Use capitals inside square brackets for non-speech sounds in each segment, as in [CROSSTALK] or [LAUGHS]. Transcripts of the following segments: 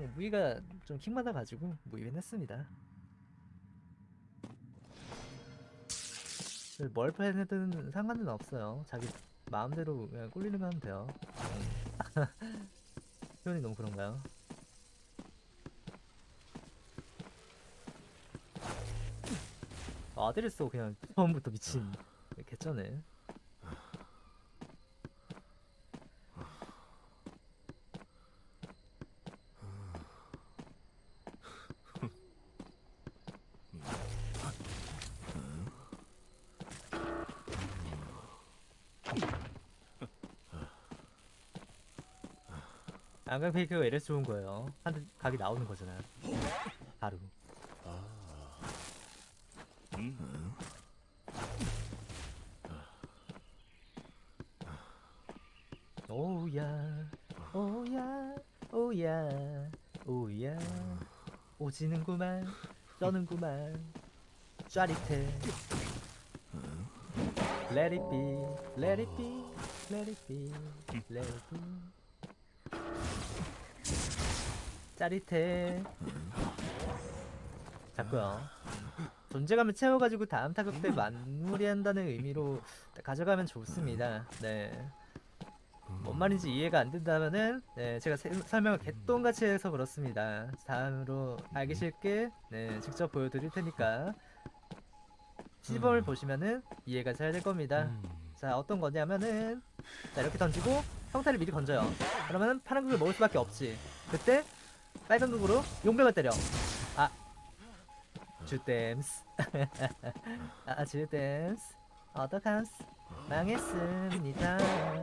그냥 무기가 좀 킹받아가지고 무기는 했습니다. 뭘 패든 상관은 없어요. 자기 마음대로 그냥 꿀리는 거 하면 돼요. [LAUGHS] 표현이 너무 그런가요? 아들을 어 그냥 처음부터 미친 개쩌네. 안강 페이크가 이래서 좋은 거예요. 한 각이 나오는 거잖아요. 바로. 오야, 오야, 오야, 오야. 오지는구만, 떠는구만. 짜릿해. Let it be, let it be, let it be, let it be. 짜릿해. 잡고요. 존재감을 채워가지고 다음 타격 때 마무리한다는 의미로 가져가면 좋습니다. 네. 뭔 말인지 이해가 안 된다면은 네, 제가 세, 설명을 개똥같이 해서 그렇습니다. 다음으로 알기 쉽게 네, 직접 보여드릴 테니까 시범을 보시면은 이해가 잘 될 겁니다. 자 어떤 거냐면은 자 이렇게 던지고 평타를 미리 건져요. 그러면은 파란 극을 먹을 수밖에 없지. 그때 빨간 극으로 용병을 때려. 아. 주댐스. [LAUGHS] 아 주댐스. 어떡함스. 망했습니다.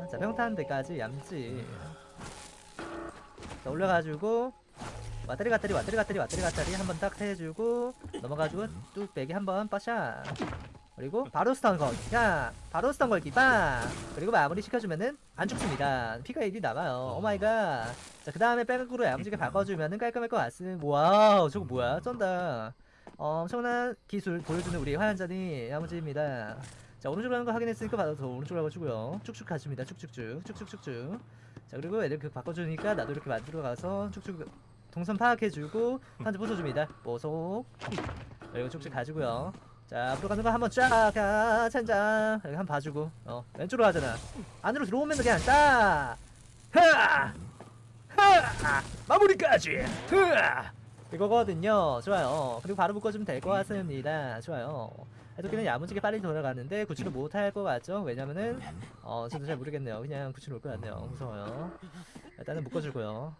자 평탄 데까지 얌지. 자 올려가지고 왔다리 갔다리 왔다리 갔다리 왔다리 갔다리 한번 딱 해주고 넘어가지고 뚝배기 한번 빠샤 그리고 바로 스턴 걸야 바로 스턴 걸기 빵 그리고 마무리 시켜주면은 안 죽습니다. 피가 1이 남아요. 오마이갓. 자그 다음에 백으로 야무지게 바꿔주면은 깔끔할 것 같음 와우 저거 뭐야? 쩐다. 어, 엄청난 기술 보여주는 우리 화연자니 야무지입니다. 자 오른쪽으로 하는 거 확인했으니까 받아서 오른쪽으로 가주고요. 쭉쭉 가줍니다. 쭉쭉쭉. 쭉쭉쭉쭉. 자 그리고 애들 그 바꿔주니까 나도 이렇게 만들어 가서 쭉쭉 동선 파악해주고 한줄 부숴줍니다. 보속 그리고 쭉쭉 가지고요 자 앞으로 가는 거 한번 쫙 가, 찬장. 여기 한 번 봐주고. 어 왼쪽으로 가잖아. 안으로 들어오면 그냥 딱 흐아 흐아 마무리까지. 흐아. 이거거든요. 좋아요. 그리고 바로 묶어주면 될 것 같습니다. 좋아요. 해독기는 야무지게 빨리 돌아가는데 구출을 못할 것 같죠? 왜냐면은 어 저도 잘 모르겠네요. 그냥 구출 올 것 같네요. 무서워요. 일단은 묶어주고요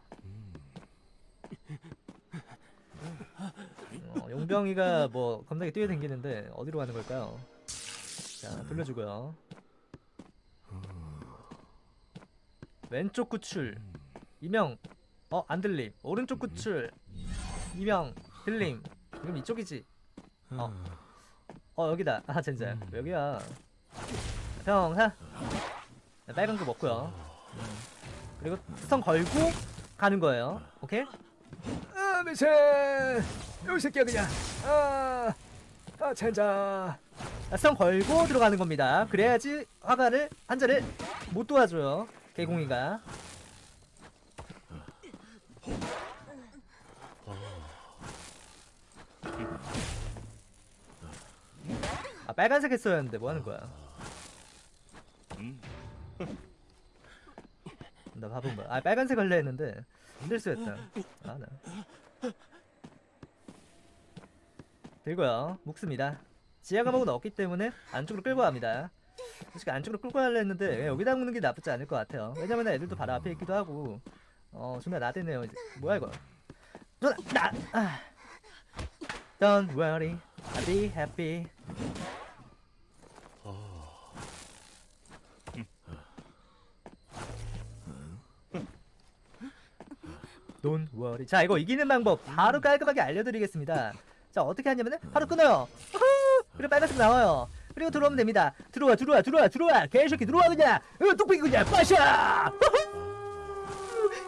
어, 용병이가 뭐 겁나게 뛰어댕기는데 어디로 가는 걸까요? 자 돌려주고요. 왼쪽 구출. 이명. 어 안들림. 오른쪽 구출. 이명. 들림. 그럼 이쪽이지. 어, 어 여기다. 아 젠장. 음. 여기야. 평사 네, 빨간 거 먹고요. 음. 그리고 수성 걸고 가는 거예요. 오케이 아, 미세! 이 새끼야 그냥. 아, 아, 젠장. 수성 걸고 들어가는 겁니다 그래야지 화가를 한자를 못 도와줘요 개공이가 아 빨간색 했어야 했는데 뭐 하는 거야 나 바본 거야 아 빨간색 할래 했는데 실수했다 아나 들고요. 묶습니다. 지하 감옥은 없기 때문에 안쪽으로 끌고 갑니다. 솔직히 안쪽으로 끌고 가려 했는데 여기다 묶는 게 나쁘지 않을 것 같아요. 왜냐면 애들도 바로 앞에 있기도 하고. 어 존나 나대네요. 이제 뭐야 이거? 존나 나 아. Don't worry. I'll be happy Worry 자 이거 이기는 방법 바로 깔끔하게 알려드리겠습니다. 자 어떻게 하냐면은 바로 끊어요! 그리고 빨간색 나와요. 그리고 들어오면 됩니다. 들어와 들어와 들어와 들어와. 개새끼 들어와 그냥. 어, 뚝배기 그냥. 빠샤!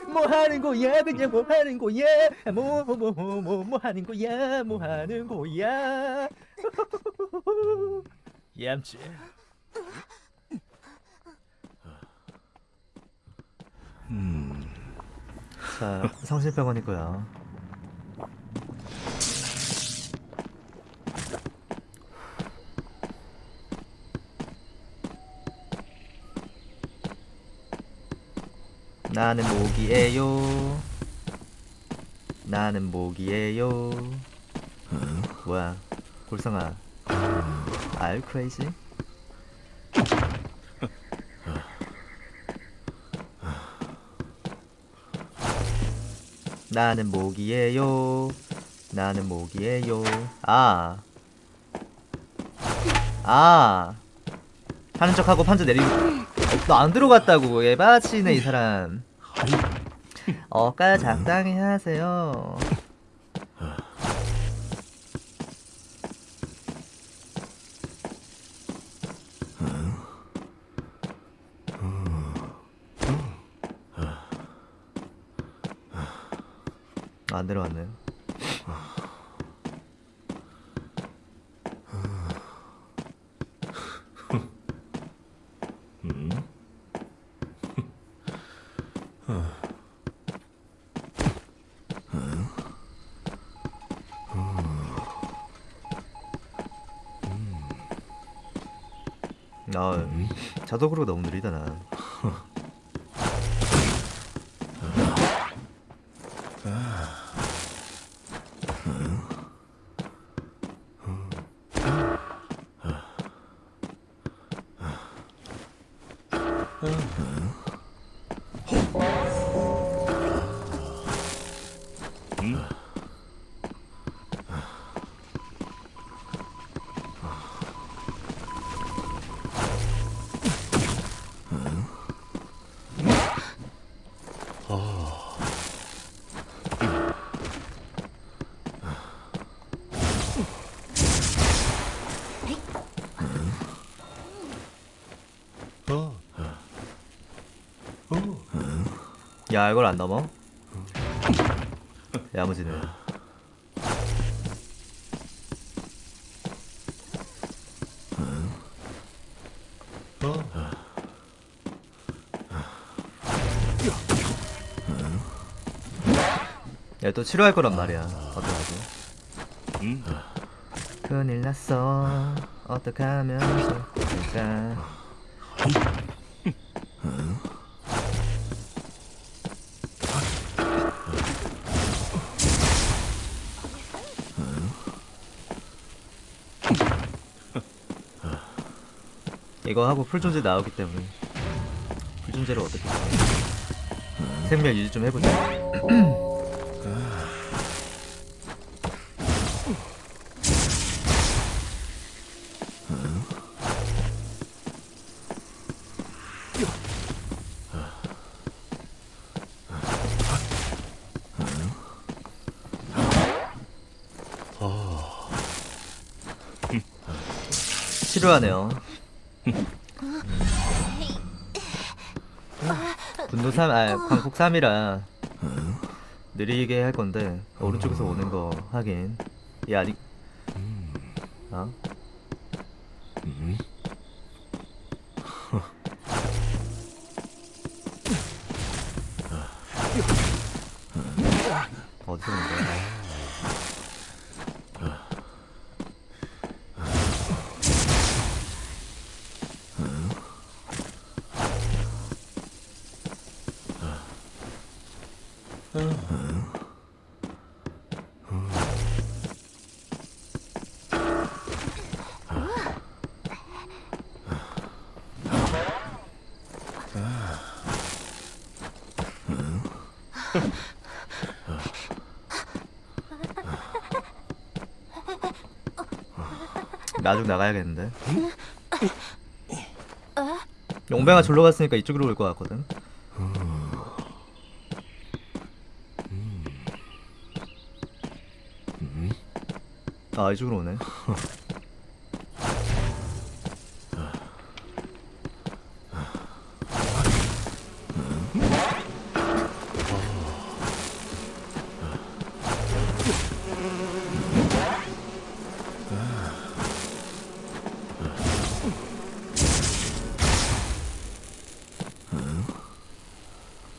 뭐 하는 거야? 그냥 뭐 하는 거야? 뭐 뭐 뭐 뭐 뭐 뭐 하는 거야? 뭐 하는 거야? 얌치 자, 성심병원이고요. 나는 모기예요. 나는 모기예요. 뭐야? 골성아. Are you crazy? 나는 모기예요. 나는 모기예요. 아. 아. 하는 척하고 판자 내리고. 너 안 들어갔다고. 예바치네 이 사람. 어까 적당히 하세요. 안 들어갔네요. 아, 자동으로 너무 느리다 나. 어. 야 이걸 안 넘어? 야무지네. 야또 치료할 거란 말이야. 어떡하지? 큰일 났어. 어떡하면 좋을까? 이거 하고 풀존재 나오기 때문에 풀존재를 어떻게 생명 유지 좀 해보자 치료하네요 분노 3, 아 광폭 3이라 느리게 할 건데 오른쪽에서 오는 거 하긴 얘 아직 어? 어디서 오는 거야? 나중 나가야겠는데. 용병아 졸로 갔으니까 이쪽으로 올 것 같거든. 아 이쪽으로 오네.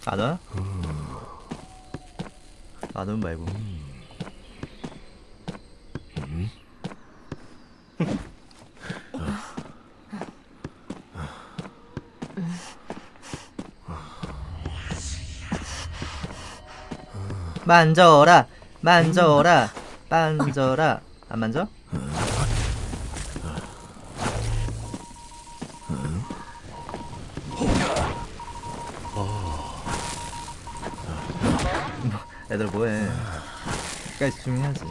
안 와? 가는 말고 만져라 만져라 만져라. 안 만져? 애들 뭐해? 끝까지 집중해야지